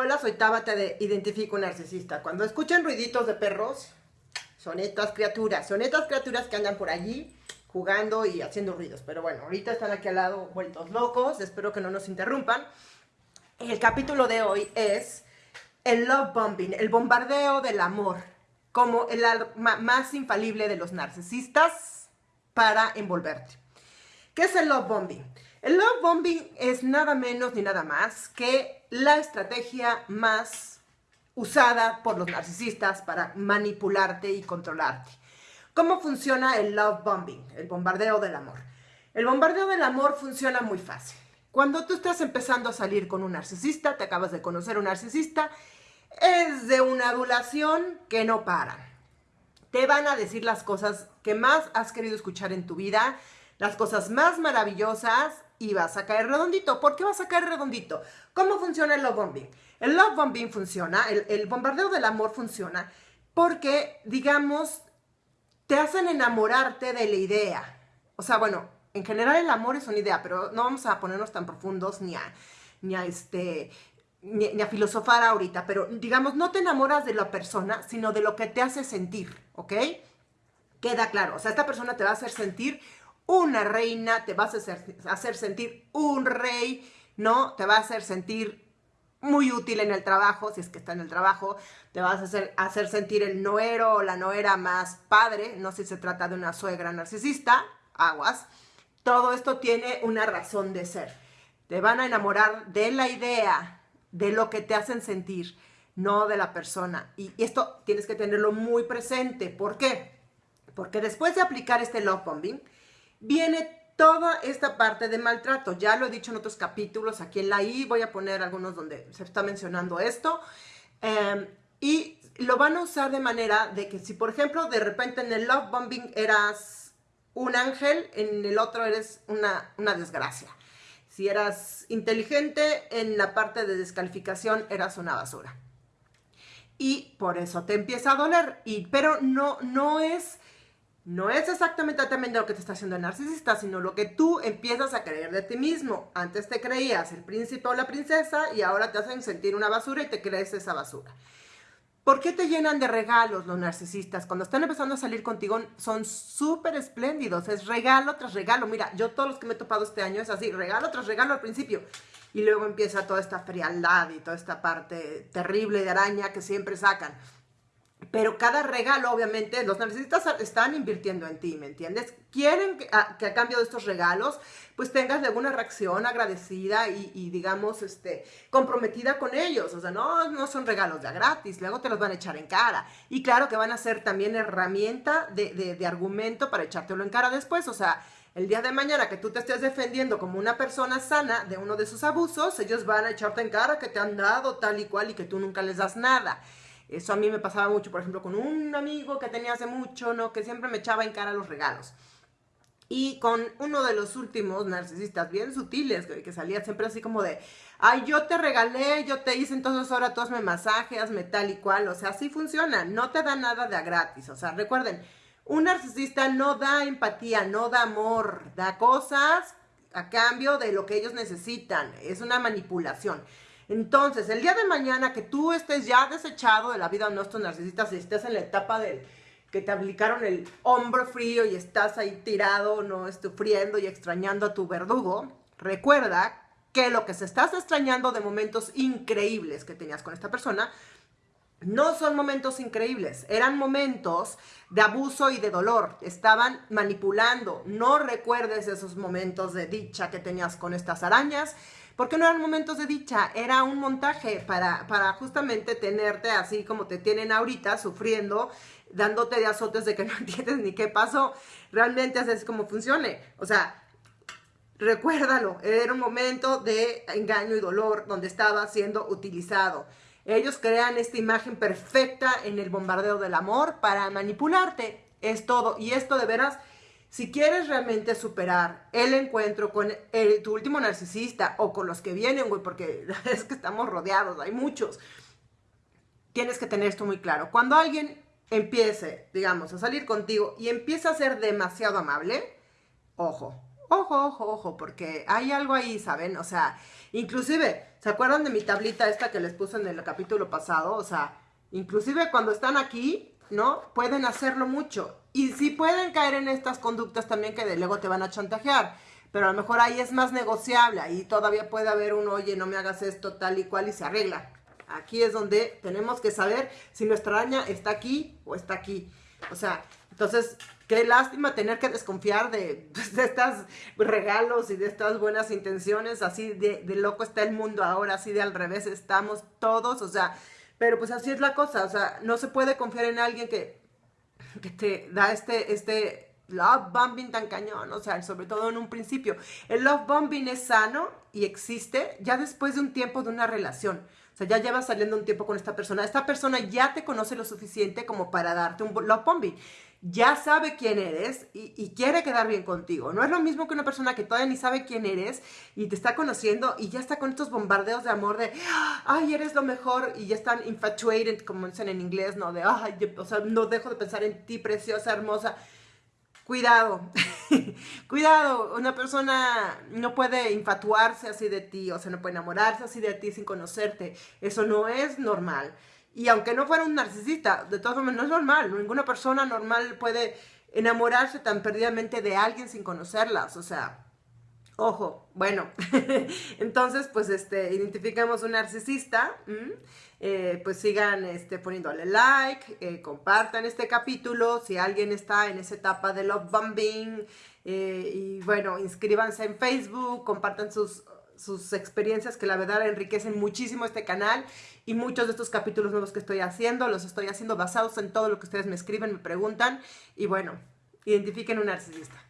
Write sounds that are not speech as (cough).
Hola, soy Tabata de Identifico Narcisista. Cuando escuchan ruiditos de perros, son estas criaturas, son estas criaturas que andan por allí jugando y haciendo ruidos. Pero bueno, ahorita están aquí al lado vueltos locos, espero que no nos interrumpan. El capítulo de hoy es el love bombing, el bombardeo del amor, como el arma más infalible de los narcisistas para envolverte. ¿Qué es el love bombing? El love bombing es nada menos ni nada más que la estrategia más usada por los narcisistas para manipularte y controlarte. ¿Cómo funciona el love bombing, el bombardeo del amor? El bombardeo del amor funciona muy fácil. Cuando tú estás empezando a salir con un narcisista, te acabas de conocer un narcisista, es de una adulación que no para. Te van a decir las cosas que más has querido escuchar en tu vida, las cosas más maravillosas y vas a caer redondito. ¿Por qué vas a caer redondito? ¿Cómo funciona el love bombing? El love bombing funciona, el, bombardeo del amor funciona porque, digamos, te hacen enamorarte de la idea. O sea, bueno, en general el amor es una idea, pero no vamos a ponernos tan profundos ni a, ni a este, ni, a filosofar ahorita, pero digamos, no te enamoras de la persona, sino de lo que te hace sentir, ¿ok? Queda claro, o sea, esta persona te va a hacer sentir una reina, te vas a hacer, hacer sentir un rey, ¿no? Te va a hacer sentir muy útil en el trabajo, si es que está en el trabajo, te vas a hacer, hacer sentir el noero o la noera más padre, no si se trata de una suegra narcisista, aguas. Todo esto tiene una razón de ser. Te van a enamorar de la idea, de lo que te hacen sentir, no de la persona. Y esto tienes que tenerlo muy presente. ¿Por qué? Porque después de aplicar este love bombing, viene toda esta parte de maltrato. Ya lo he dicho en otros capítulos, aquí en la I voy a poner algunos donde se está mencionando esto. Em, y lo van a usar de manera de que si, por ejemplo, de repente en el love bombing eras un ángel, en el otro eres una, una desgracia. Si eras inteligente, en la parte de descalificación eras una basura. Y por eso te empieza a doler. Y, pero no, no es no es exactamente también lo que te está haciendo el narcisista, sino lo que tú empiezas a creer de ti mismo. Antes te creías el príncipe o la princesa y ahora te hacen sentir una basura y te crees esa basura. ¿Por qué te llenan de regalos los narcisistas? Cuando están empezando a salir contigo son súper espléndidos, es regalo tras regalo. Mira, yo todos los que me he topado este año es así, regalo tras regalo al principio. Y luego empieza toda esta frialdad y toda esta parte terrible de araña que siempre sacan. Pero cada regalo, obviamente, los narcisistas están invirtiendo en ti, ¿me entiendes? Quieren que a, cambio de estos regalos, pues tengas alguna reacción agradecida y, digamos, este, comprometida con ellos. O sea, no, no son regalos ya gratis, luego te los van a echar en cara. Y claro que van a ser también herramienta de, de, de argumento para echártelo en cara después. O sea, el día de mañana que tú te estés defendiendo como una persona sana de uno de sus abusos, ellos van a echarte en cara que te han dado tal y cual y que tú nunca les das nada. Eso a mí me pasaba mucho, por ejemplo, con un amigo que tenía hace mucho, ¿no? Que siempre me echaba en cara los regalos. Y con uno de los últimos narcisistas bien sutiles, que, salía siempre así como de, ay, yo te regalé, yo te hice, entonces ahora tú hazme masaje, hazme tal y cual. O sea, así funciona, no te da nada de a gratis. O sea, recuerden, un narcisista no da empatía, no da amor, da cosas a cambio de lo que ellos necesitan. Es una manipulación. Entonces, el día de mañana que tú estés ya desechado de la vida de nuestros narcisistas y estés en la etapa del que te aplicaron el hombro frío y estás ahí tirado, no sufriendo y extrañando a tu verdugo, recuerda que lo que se estás extrañando de momentos increíbles que tenías con esta persona, no son momentos increíbles, eran momentos de abuso y de dolor, estaban manipulando. No recuerdes esos momentos de dicha que tenías con estas arañas, porque no eran momentos de dicha, era un montaje para, para justamente tenerte así como te tienen ahorita, sufriendo, dándote de azotes de que (laughs) no entiendes ni qué pasó. Realmente así como funcione. O sea, recuérdalo, era un momento de engaño y dolor donde estaba siendo utilizado. Ellos crean esta imagen perfecta en el bombardeo del amor para manipularte. Es todo. Y esto de veras si quieres realmente superar el encuentro con tu último narcisista o con los que vienen, güey, porque (laughs) es que estamos rodeados, hay muchos, tienes que tener esto muy claro. Cuando alguien empiece, digamos, a salir contigo y empieza a ser demasiado amable, ojo, ojo, ojo, ojo, porque hay algo ahí, ¿saben? O sea, inclusive, ¿se acuerdan de mi tablita esta que les puse en el capítulo pasado? O sea, inclusive cuando están aquí, ¿no? Pueden hacerlo mucho. Y sí pueden caer en estas conductas también que de luego te van a chantajear. Pero a lo mejor ahí es más negociable. Ahí todavía puede haber un, oye, no me hagas esto tal y cual y se arregla. Aquí es donde tenemos que saber si nuestra araña está aquí o está aquí. O sea, entonces, qué lástima tener que desconfiar de, de estos regalos y de estas buenas intenciones. Así de, de loco está el mundo ahora, así de al revés estamos todos. O sea, pero pues así es la cosa. O sea, no se puede confiar en alguien que, que te da este, este love bombing tan cañón, o sea, sobre todo en un principio. El love bombing es sano y existe ya después de un tiempo de una relación. O sea, ya llevas saliendo un tiempo con esta persona. Esta persona ya te conoce lo suficiente como para darte un love bombing. Ya sabe quién eres y, quiere quedar bien contigo. No es lo mismo que una persona que todavía ni sabe quién eres y te está conociendo y ya está con estos bombardeos de amor de, ay, eres lo mejor y ya están infatuated, como dicen en inglés, ¿no? De, ay, o sea, no dejo de pensar en ti, preciosa, hermosa cuidado, (laughs) cuidado, una persona no puede infatuarse así de ti, o sea, no puede enamorarse así de ti sin conocerte, eso no es normal. Y aunque no fuera un narcisista, de todas formas no es normal, ninguna persona normal puede enamorarse tan perdidamente de alguien sin conocerlas, o sea, ojo, bueno, (laughs) entonces pues este, identificamos un narcisista, eh, pues sigan este, poniéndole like, eh, compartan este capítulo, si alguien está en esa etapa de love bombing, eh, y bueno, inscríbanse en Facebook, compartan sus, sus experiencias que la verdad enriquecen muchísimo este canal y muchos de estos capítulos nuevos que estoy haciendo, los estoy haciendo basados en todo lo que ustedes me escriben, me preguntan, y bueno, identifiquen un narcisista.